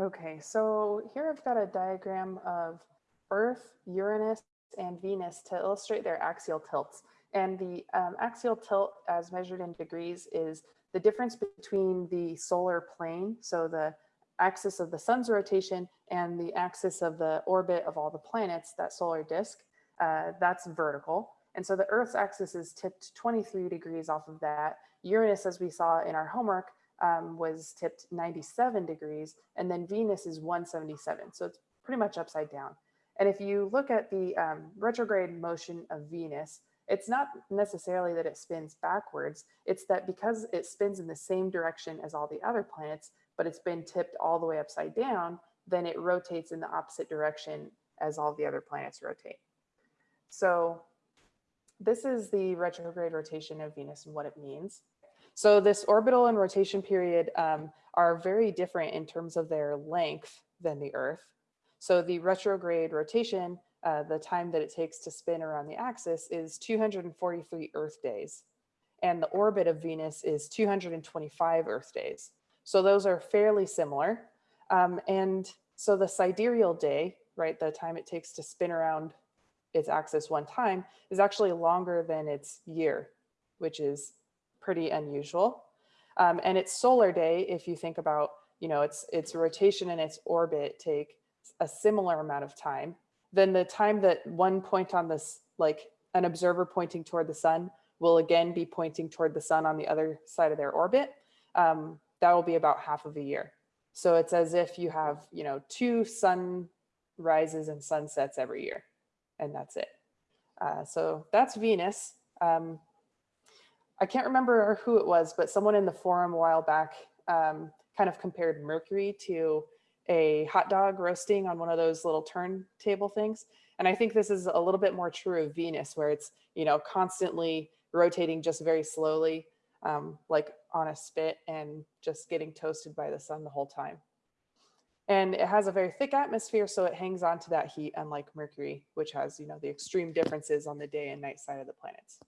Okay, so here I've got a diagram of Earth, Uranus, and Venus to illustrate their axial tilts. And the um, axial tilt as measured in degrees is the difference between the solar plane, so the axis of the sun's rotation and the axis of the orbit of all the planets, that solar disk, uh, that's vertical. And so the Earth's axis is tipped 23 degrees off of that. Uranus, as we saw in our homework, um, was tipped 97 degrees, and then Venus is 177. So it's pretty much upside down. And if you look at the um, retrograde motion of Venus, it's not necessarily that it spins backwards. It's that because it spins in the same direction as all the other planets, but it's been tipped all the way upside down, then it rotates in the opposite direction as all the other planets rotate. So this is the retrograde rotation of Venus and what it means. So this orbital and rotation period um, are very different in terms of their length than the Earth. So the retrograde rotation, uh, the time that it takes to spin around the axis is 243 Earth days. And the orbit of Venus is 225 Earth days. So those are fairly similar. Um, and so the sidereal day, right, the time it takes to spin around its axis one time is actually longer than its year, which is pretty unusual. Um, and its solar day, if you think about, you know, its, its rotation and its orbit take a similar amount of time, then the time that one point on this, like an observer pointing toward the sun will again be pointing toward the sun on the other side of their orbit. Um, that will be about half of a year. So it's as if you have, you know, two sun rises and sunsets every year, and that's it. Uh, so that's Venus. Um, I can't remember who it was, but someone in the forum a while back um, kind of compared Mercury to a hot dog roasting on one of those little turntable things. And I think this is a little bit more true of Venus where it's, you know, constantly rotating just very slowly, um, like on a spit and just getting toasted by the sun the whole time. And it has a very thick atmosphere, so it hangs on to that heat, unlike Mercury, which has, you know, the extreme differences on the day and night side of the planets.